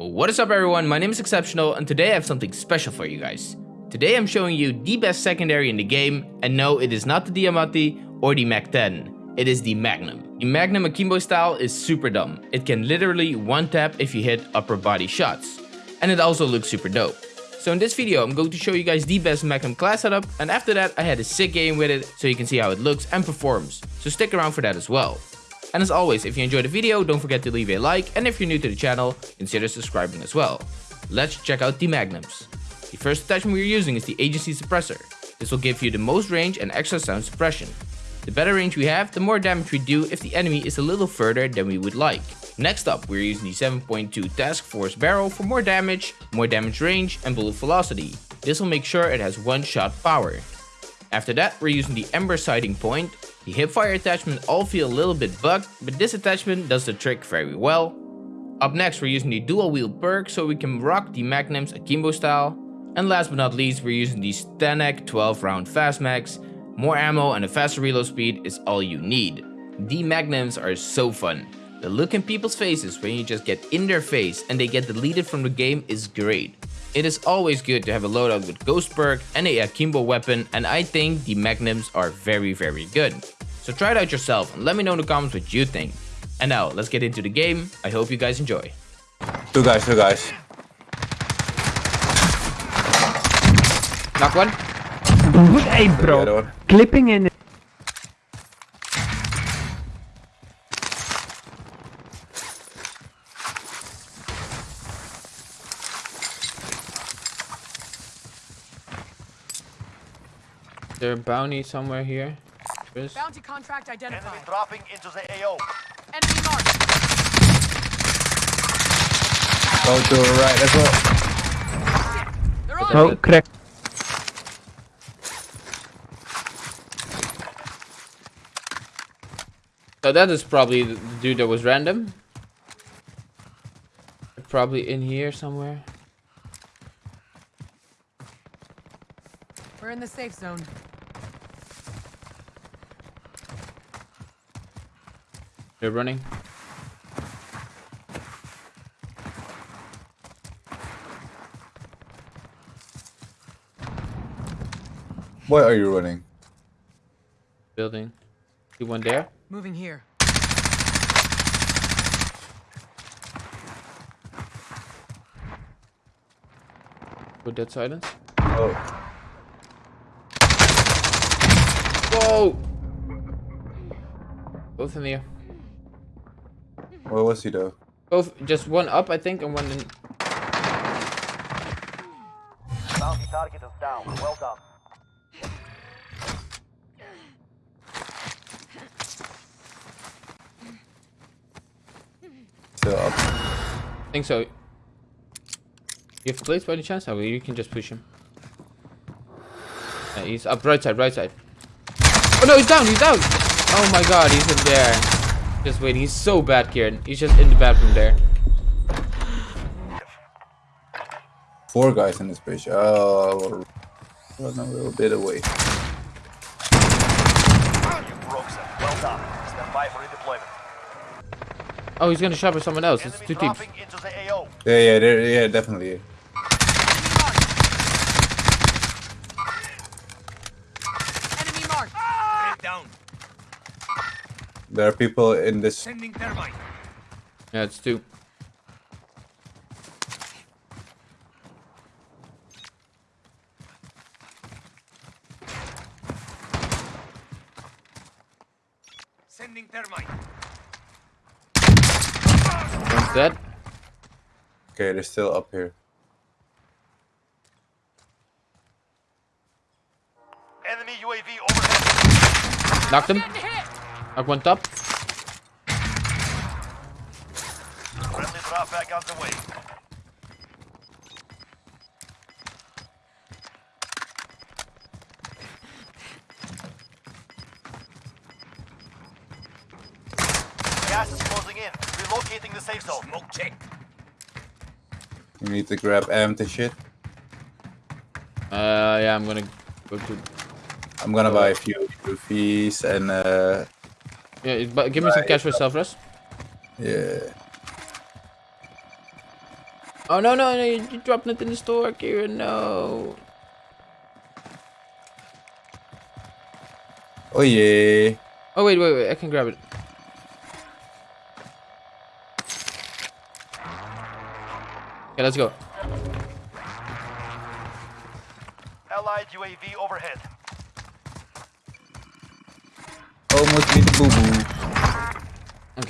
What is up everyone, my name is Exceptional and today I have something special for you guys. Today I'm showing you the best secondary in the game and no it is not the Diamatti or the Mac-10, it is the Magnum. The Magnum Akimbo style is super dumb, it can literally one tap if you hit upper body shots. And it also looks super dope. So in this video I'm going to show you guys the best Magnum class setup and after that I had a sick game with it so you can see how it looks and performs. So stick around for that as well. And as always, if you enjoyed the video, don't forget to leave a like, and if you're new to the channel, consider subscribing as well. Let's check out the Magnums. The first attachment we're using is the Agency Suppressor. This will give you the most range and extra sound suppression. The better range we have, the more damage we do if the enemy is a little further than we would like. Next up, we're using the 7.2 Task Force Barrel for more damage, more damage range, and bullet velocity. This will make sure it has one shot power. After that, we're using the Ember Sighting Point, the hipfire attachment all feel a little bit bugged, but this attachment does the trick very well. Up next we're using the dual wield perk so we can rock the Magnums Akimbo style. And last but not least we're using the STANAG 12 round fast mags. More ammo and a faster reload speed is all you need. The Magnums are so fun. The look in people's faces when you just get in their face and they get deleted from the game is great. It is always good to have a loadout with Ghost Perk and a Akimbo weapon and I think the Magnums are very very good. So try it out yourself and let me know in the comments what you think. And now let's get into the game, I hope you guys enjoy. Two guys, two guys. Knock one. Hey The other bro, clipping in There a bounty somewhere here. Chris? Bounty contract identified. Enemy identified. dropping into the AO. Enemy marked. Go to the right as well. They're on Oh, me. crack. So that is probably the dude that was random. Probably in here somewhere. We're in the safe zone. They're running. Why are you running? Building. See one there? Moving here. With dead silence. Oh, Whoa! Both in the air. Where was he though? Both, just one up, I think, and one in. Bounty target is down. Well done. Still up. I think so. You have plates by any chance? Oh, you can just push him. Yeah, he's up right side, right side. Oh no, he's down, he's down! Oh my god, he's in there. Just wait, he's so bad, Kieran. He's just in the bathroom there. Four guys in this bitch. Oh, run a little bit away. You broke some. Well done. Stand by for redeployment. Oh, he's gonna shop with someone else. It's two teams. the AO. Yeah, yeah, there, yeah, definitely. Enemy marked. Grenade down. There are people in this. Sending thermite. Yeah, it's two. Sending thermite. One's dead. Okay, they're still up here. Enemy UAV overhead. Knocked him. Getting hit. Knocked one top. Friendly drop back on the way. Gas is closing in. Relocating the safe zone. Smoke check. You need to grab empty shit. Uh, yeah, I'm gonna go to. I'm gonna buy a few trophies and uh, Yeah, but give me some cash for self rest. yeah. Oh no no no! You, you dropped it in the store, Kira. No. Oh yeah. Oh wait wait wait! I can grab it. Okay, let's go. Allied UAV overhead.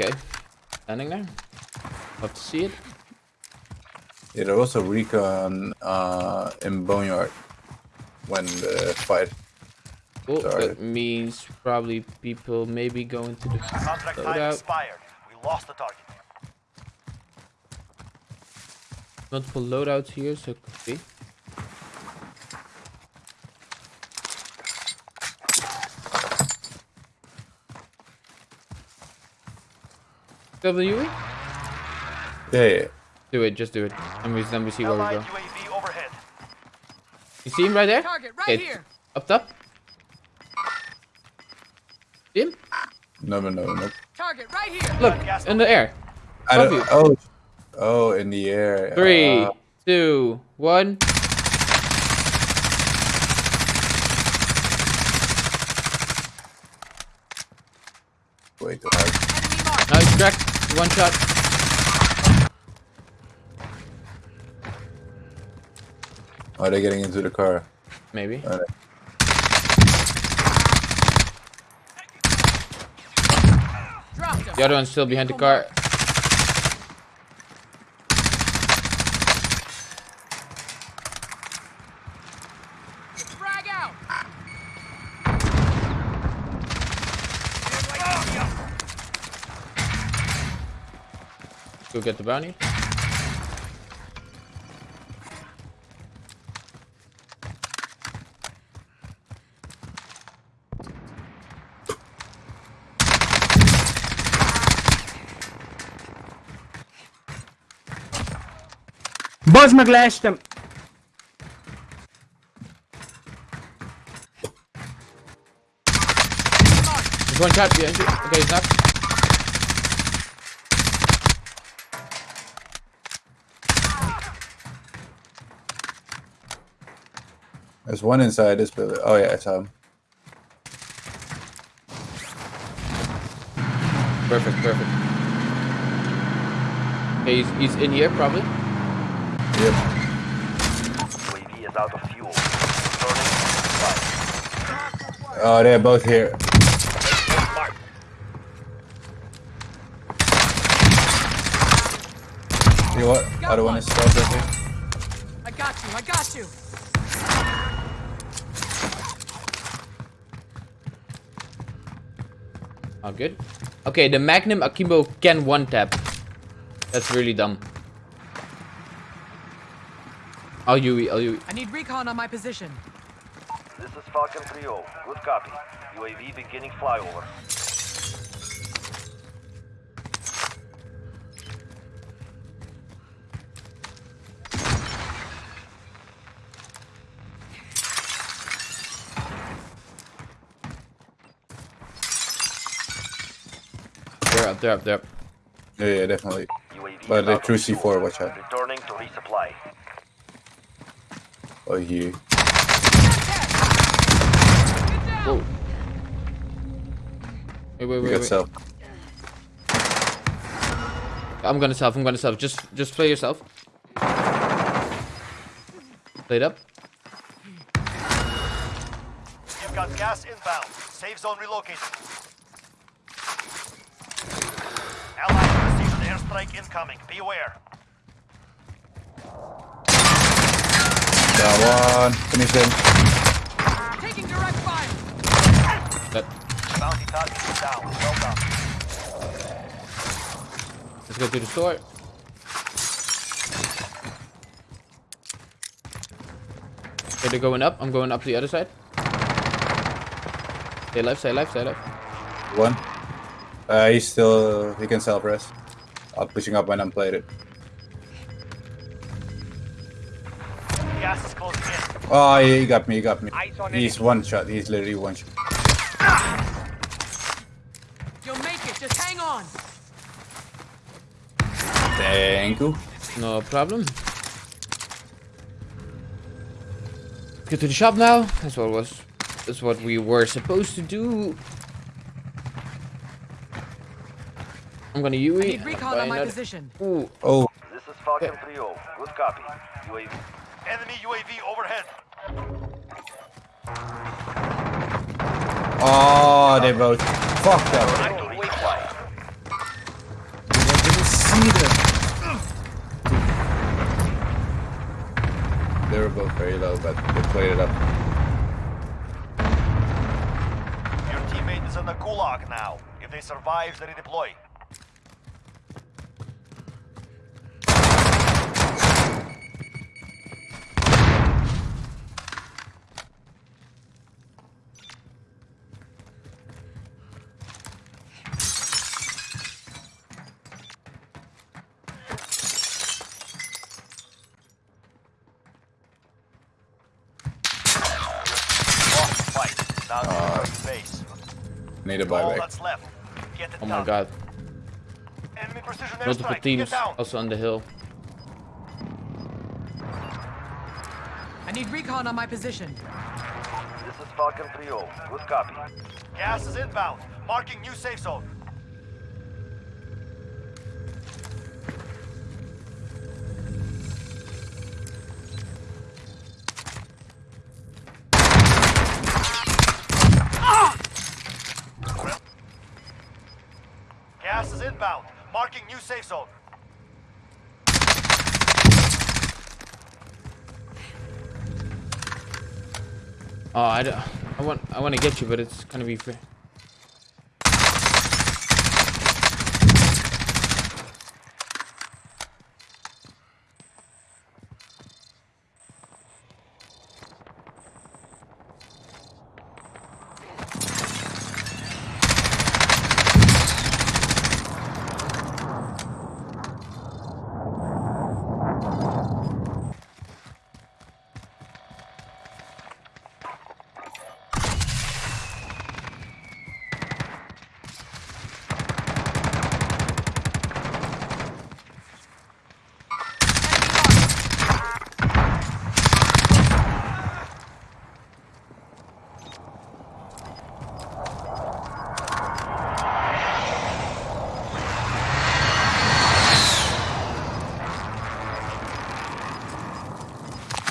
Okay. Standing there. Love to see it. Yeah, there was a recon uh, in Boneyard when the fight. Cool. Sorry. That means probably people maybe going to the Contract time expired. We lost the target. Multiple loadouts here, so could be. W? Yeah, yeah. Do it, just do it. And we, then we see where we go. You see him right there? Target right Okay, here. Up top. See him? No, no, no, no. Target right here. Look, in the air. I Above don't, you. oh, oh, in the air. Three, Uh, two, one. wait, uh, Enemy marked. Nice crack. One shot. are they getting into the car? Maybe. Alright. The other one's still behind the car. Go get the bounty. Boss mag-lash them. There's one shot behind you. Okay, he's knocked. There's one inside this building. Oh yeah, I saw him. Perfect, perfect. Okay, he's, he's in here probably. Yep. UAV is out of fuel. Returning to supply. Oh, they're both here. You what? Other one is stealth right here. I got you. I got you. Oh, good. Okay, the Magnum Akimbo can one tap. That's really dumb. I'll UE, I'll UE. I need recon on my position. This is Falcon 3-0. Good copy. UAV beginning flyover. Up, they're up, they're up. Yeah, yeah, definitely. UAV But is they out threw. C4, watch out. Returning to resupply. Oh, here. Whoa. Wait, wait, wait, got wait. self. I'm gonna self, I'm gonna self. Just just play yourself. Play it up. You've got gas inbound. Safe zone relocated. Allied received an airstrike incoming. Be aware. Down one. Finish him. Taking direct fire. That, Bounty target is down. Well done. let's go to the store. Okay, they're going up. I'm going up to the other side. Stay alive, stay alive, stay alive. One. Uh, he's still, he can self-rest. I'm pushing up when I'm played it. Gas is. Oh, he got me, he got me. He's one shot, he's literally one shot. You'll make it, just hang on. Thank you. No problem. Get to the shop now. That's what was. That's what we were supposed to do. I'm gonna UE. I need recon buy on my another- position. Ooh, Oh, This is Falcon 3-0. Good copy. UAV. Enemy UAV overhead. oh, they both. Fuck that. Active waypoint. I didn't see them. They were both very low, but they played it up. Your teammate is in the gulag now. If they survive, they redeploy. Now uh, base. Need a All buyback. that's left. Get it oh my god. Multiple teams also on the hill. I need recon on my position. This is Falcon 3-0. Good copy. Gas is inbound. Marking new safe zone. New safe zone. Oh, I, don't- I want I want to get you, but it's gonna be free.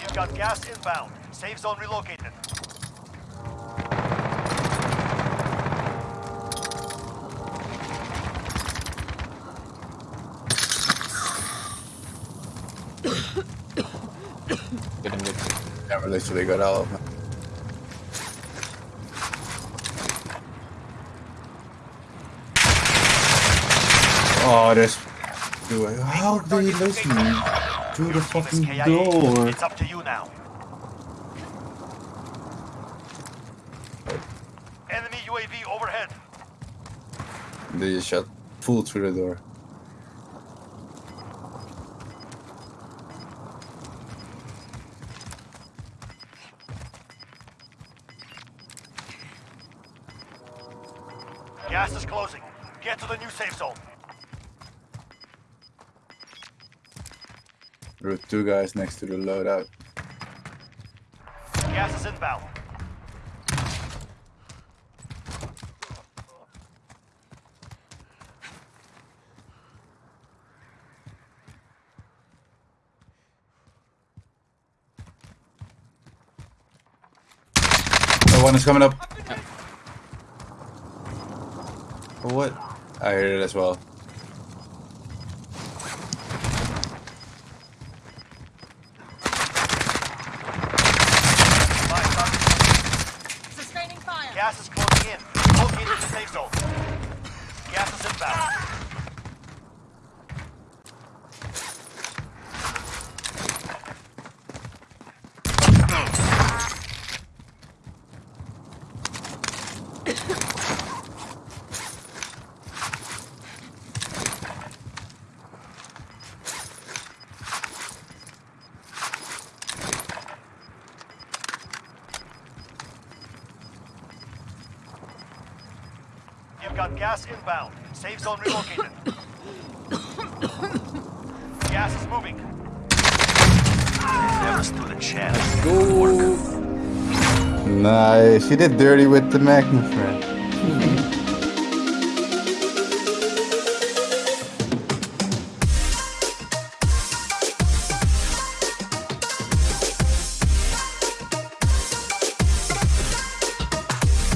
You've got gas inbound. Safe zone relocated. Get him good. Never literally got out of them. Oh, this. How do you listen through the Your team is fucking door? It's up to you now. Enemy UAV overhead. They just shot full through the door. Gas is closing. Get to the new safe zone. There were two guys next to the loadout. Gas is inbound. One is coming up. What? I heard it as well. Fine, target. Sustaining fire. Gas is closing in. Located the safe zone. Gas is inbound. You've got gas inbound. Safe zone relocated. gas is moving. Never stood a chance. Go. Nice. She did dirty with the Magnum, friend.